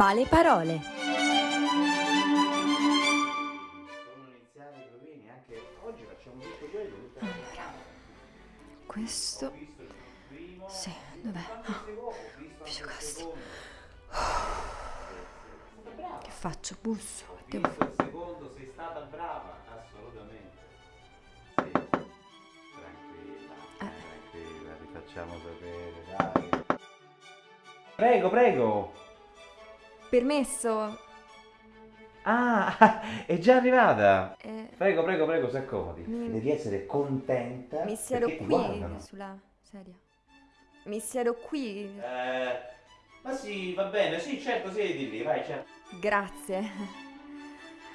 Male parole. Allora, questo... Ho visto il primo, Sì, dov'è? Ah, secondi? Ho visto anche il Pisciocastro. secondo. Sei stata brava. che faccio? Busso? Ho Devo... visto il secondo, sei stata brava, assolutamente. Sì. Tranquilla, Eh. tranquilla, ti facciamo sapere, dai. Prego, prego. Permesso? Ah, è già arrivata. Eh, Prego, prego, prego, si accomodi. Mi- Devi essere contenta. mi siedo qui, guardano. sulla sedia. Mi siedo qui. Eh, ma sì, va bene, sì, certo, siedi lì, vai, certo. Grazie.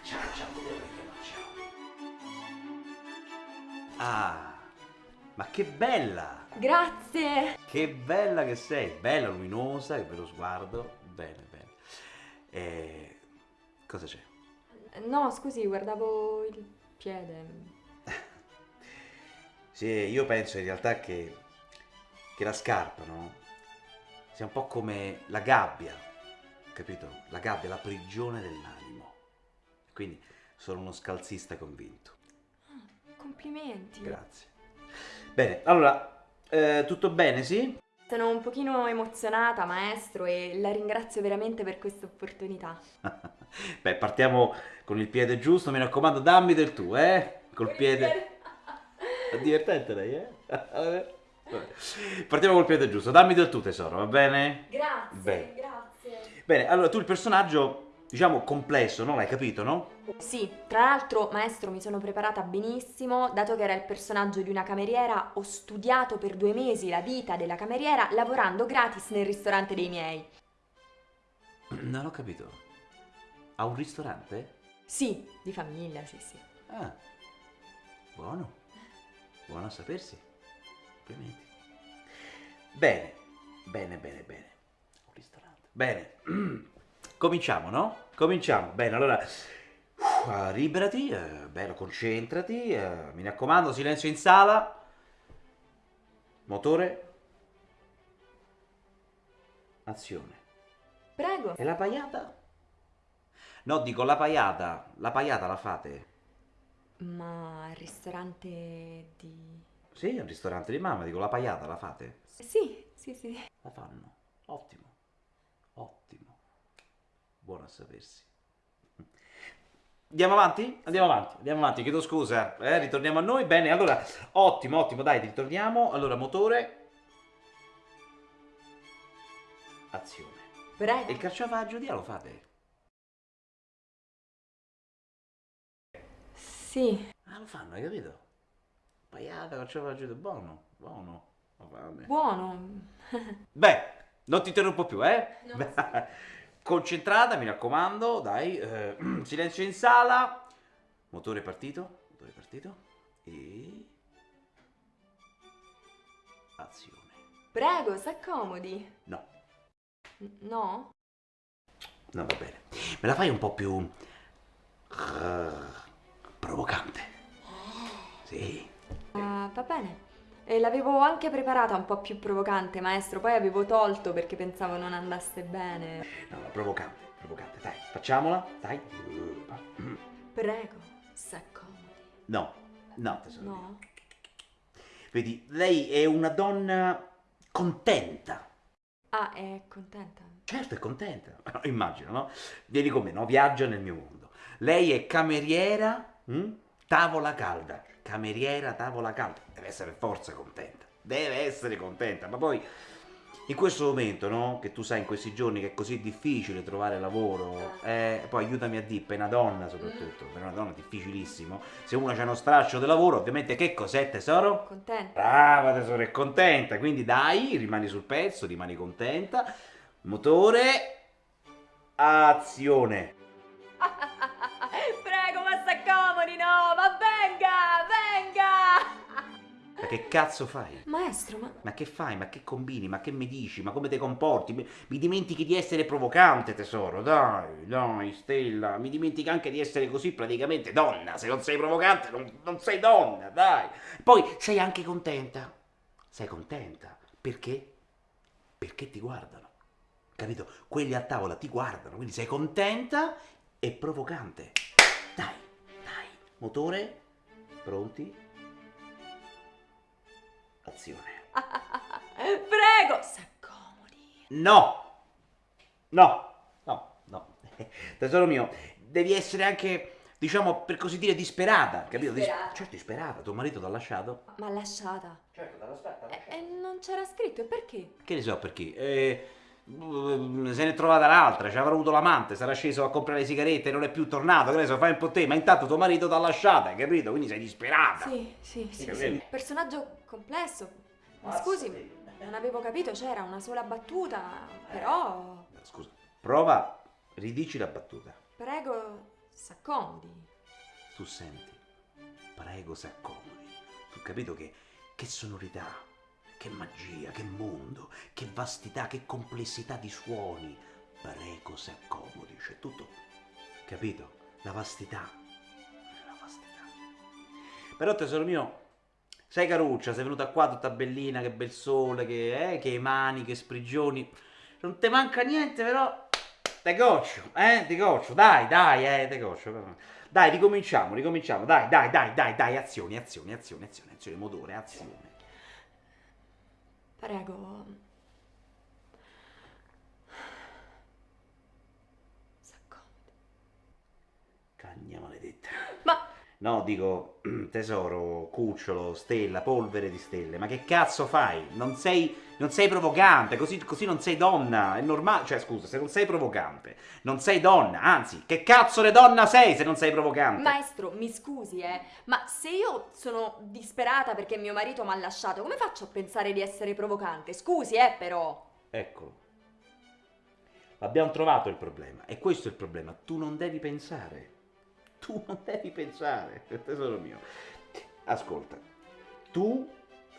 Ciao, ciao, ciao. Ah, ma che bella! Grazie. Che bella che sei, bella, luminosa, che bello sguardo. Bene, bene. Eh, cosa c'è? No, scusi, guardavo il piede. Sì, io penso in realtà che, che la scarpa, no? Sia un po' come la gabbia, capito? La gabbia, la prigione dell'animo. Quindi sono uno scalzista convinto. Complimenti. Grazie. Bene, allora, eh, tutto bene, sì? Sono un pochino emozionata, maestro, e la ringrazio veramente per questa opportunità. Beh, partiamo con il piede giusto, mi raccomando, dammi del tu, eh? Col piede... È divertente lei, eh? Partiamo col piede giusto, dammi del tu tesoro, va bene? Grazie, Bene. grazie. Bene, allora tu il personaggio, diciamo, complesso, no? L'hai capito, no? Sì, tra l'altro, maestro, mi sono preparata benissimo, dato che era il personaggio di una cameriera, ho studiato per due mesi la vita della cameriera lavorando gratis nel ristorante dei miei. Non ho capito. Ha un ristorante? Sì, di famiglia, sì, sì. Ah, buono. Buono a sapersi. Complimenti. Bene, bene, bene, bene. Un ristorante. Bene. Cominciamo, no? Cominciamo. Bene, allora... uff, liberati, eh, bello, concentrati. eh, mi raccomando, silenzio in sala. Motore. Azione. Prego. E la paiata? No, dico la paiata. La paiata la fate? Ma al ristorante di... Sì, al ristorante di mamma, dico la paiata la fate? Sì, sì, sì. La fanno. Ottimo. Ottimo. Buono a sapersi. Andiamo avanti? Andiamo avanti, andiamo avanti, chiedo scusa, eh, ritorniamo a noi. Bene, allora, ottimo, ottimo, dai, ritorniamo. Allora, motore. Azione. E Prego. il carciofaggio di lo fate? Sì. Ah, lo fanno, hai capito? Paiata, carciofaggio di buono, buono. Va bene. Buono. Beh, non ti interrompo più, eh? No, Concentrata, mi raccomando, dai. eh, silenzio in sala. Motore partito. Motore partito. E... Azione. Prego, s'accomodi. No, No? no, va bene. Me la fai un po' più... eh, provocante. Sì. Ah, va bene. E l'avevo anche preparata un po' più provocante, maestro, poi avevo tolto perché pensavo non andasse bene. No, no, provocante, provocante. Dai, facciamola. Dai. Prego, s'accomodi. No, no, tesoro. No? Vedi, lei è una donna contenta. Ah, è contenta. Certo, è contenta. Immagino, no? Vieni con me, no? Viaggia nel mio mondo. Lei è cameriera, hm? tavola calda. Cameriera, tavola calda. Deve essere per forza contenta. Deve essere contenta. Ma poi, in questo momento, no? Che tu sai in questi giorni che è così difficile trovare lavoro, eh, poi aiutami a dire, per una donna soprattutto, per una donna è difficilissimo. Se una c'ha uno straccio di lavoro, ovviamente che cos'è tesoro? Contenta? Brava tesoro, è contenta, quindi dai, rimani sul pezzo, rimani contenta. Motore, azione. Ma che cazzo fai? Maestro, ma... Ma che fai? Ma che combini? Ma che mi dici? Ma come ti comporti? Mi, mi dimentichi di essere provocante, tesoro. Dai, dai, Stella. Mi dimentichi anche di essere così praticamente donna. Se non sei provocante, non, non sei donna, dai. Poi sei anche contenta. Sei contenta. Perché? Perché ti guardano. capito? Quelli a tavola ti guardano, quindi sei contenta e provocante. Dai, dai, motore, pronti? Azione. Prego, s'accomodi. No! No! No, no. Tesoro mio, devi essere anche, diciamo, per così dire, disperata, capito? Dis- Disperata. certo, disperata. Tuo marito t'ha lasciato? Ma lasciata. Certo, t'ha lasciato. E, e non c'era scritto, e perché? Che ne so perché? Eh, se n'è trovata l'altra, ci avrà avuto l'amante, sarà sceso a comprare le sigarette e non è più tornato, che ne so, fai un po' te, ma intanto tuo marito t'ha lasciata, hai capito? Quindi sei disperata. Sì, sì, sì, Sì? Personaggio complesso. Ma Ah, scusi, sì. non avevo capito, c'era una sola battuta, però... Scusa, prova, ridici la battuta. Prego, s'accomodi. Tu senti, prego si accomodi. Tu capito che, che sonorità, che magia, che mondo, che vastità, che complessità di suoni. Prego si accomodi, c'è tutto. Capito? La vastità. La vastità. Però tesoro mio, sei caruccia, sei venuta qua tutta bellina, che bel sole, che, eh, che mani, che sprigioni. Non te manca niente, però te coccio, eh, te coccio, dai, dai, eh, te coccio. Dai, ricominciamo, ricominciamo, dai, dai, dai, dai, dai, azioni, azioni, azioni, azioni, azioni, motore, azione. Prego. S'accomodi. Cagna maledetta. Ma No, dico, tesoro, cucciolo, stella, polvere di stelle, ma che cazzo fai? Non sei, non sei provocante, così, così non sei donna, è normale, cioè scusa, se non sei provocante, non sei donna, anzi, che cazzo di donna sei se non sei provocante? maestro, mi scusi, eh, ma se io sono disperata perché mio marito mi ha lasciato, come faccio a pensare di essere provocante? Scusi, eh, però. Ecco, abbiamo trovato il problema, e questo è il problema, tu non devi pensare, tu non devi pensare, tesoro mio. Ascolta, tu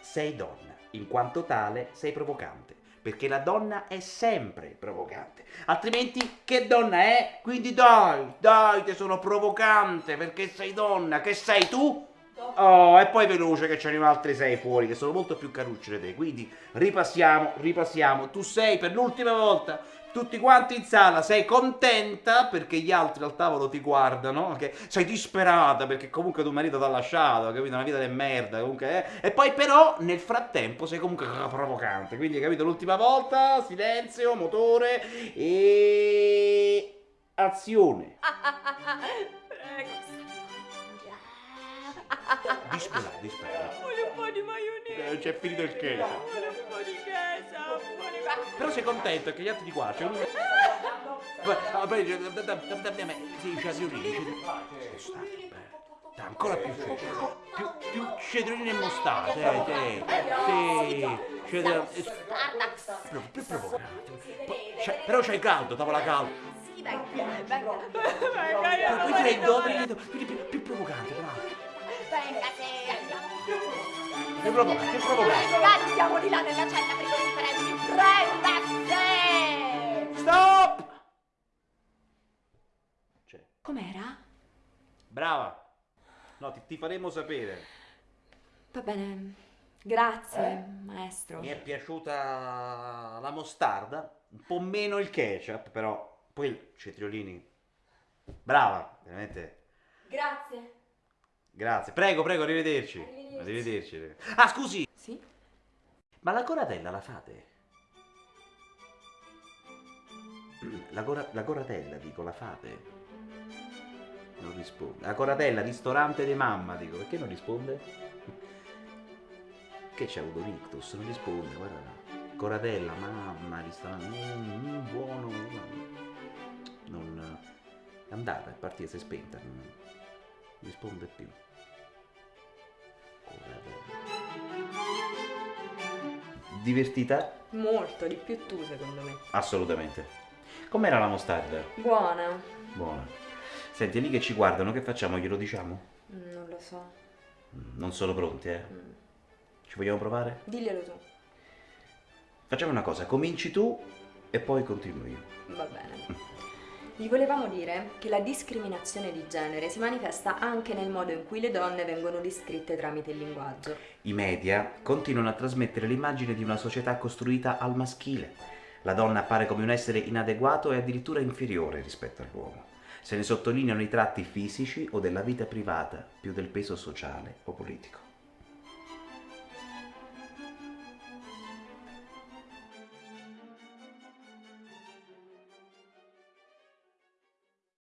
sei donna, in quanto tale sei provocante, perché la donna è sempre provocante, altrimenti che donna è? Quindi dai, dai, te sono provocante, perché sei donna, che sei tu? Oh, e poi veloce che ce ne sono altri sei fuori che sono molto più carucci di te. Quindi ripassiamo, ripassiamo. Tu sei per l'ultima volta, tutti quanti in sala, sei contenta perché gli altri al tavolo ti guardano, che sei disperata perché comunque tuo marito ti ha lasciato, capito? Una vita di merda, comunque, eh. E poi però nel frattempo sei comunque provocante. Quindi, capito? L'ultima volta, silenzio, motore e azione. Prego. Disperato, disperato. Vuole un po' di maionese. Eh, c'è finito il queso. Vuole un po' di. Però sei contento che gli altri ti guardano. Cioè, Poi- ah, poi dice, da- da- da- da- da me, sì, c'è- Dai, ancora più più, più cetriolini e mostarda, eh, sì, cetriolini, più, più provocante. C'è- Però c'hai caldo, tavola calda. Sì, venga, venga. Venga, Poi freddo, freddo, quindi più, più provocante, bravo. Venga, sì. Più provocante, più provocante. Ragazzi, siamo di là nella cella sì. Stop! C'è. Com'era? Brava. No, ti, ti faremo sapere. Va bene. Grazie, Eh? maestro. Mi è piaciuta la mostarda, un po' meno il ketchup, però poi il cetriolini. Brava, veramente. Grazie. Grazie. Prego, prego, arrivederci. Arrivederci. Arrivederci. Ah, scusi, Sì? ma la coratella la fate? La, cora- la coratella, dico, la fate? Non risponde. La coratella, ristorante di mamma, dico, perché non risponde? Che c'è avuto ictus? Non risponde, guarda. Coratella, mamma, ristorante, mm, mm, buono. Non... È andata, è partita, si è spenta, non risponde più. Coratella. Divertita? Molto, di più tu, secondo me. Assolutamente. Com'era la mostarda? Buona. Buona. Senti, lì che ci guardano, che facciamo? Glielo diciamo? Mm, Non lo so. Mm, Non sono pronti, eh? Mm. Ci vogliamo provare? Diglielo tu. Facciamo una cosa, cominci tu e poi continuo io. Va bene. Gli volevamo dire che la discriminazione di genere si manifesta anche nel modo in cui le donne vengono descritte tramite il linguaggio. I media continuano a trasmettere l'immagine di una società costruita al maschile. La donna appare come un essere inadeguato e addirittura inferiore rispetto all'uomo. Se ne sottolineano i tratti fisici o della vita privata più del peso sociale o politico.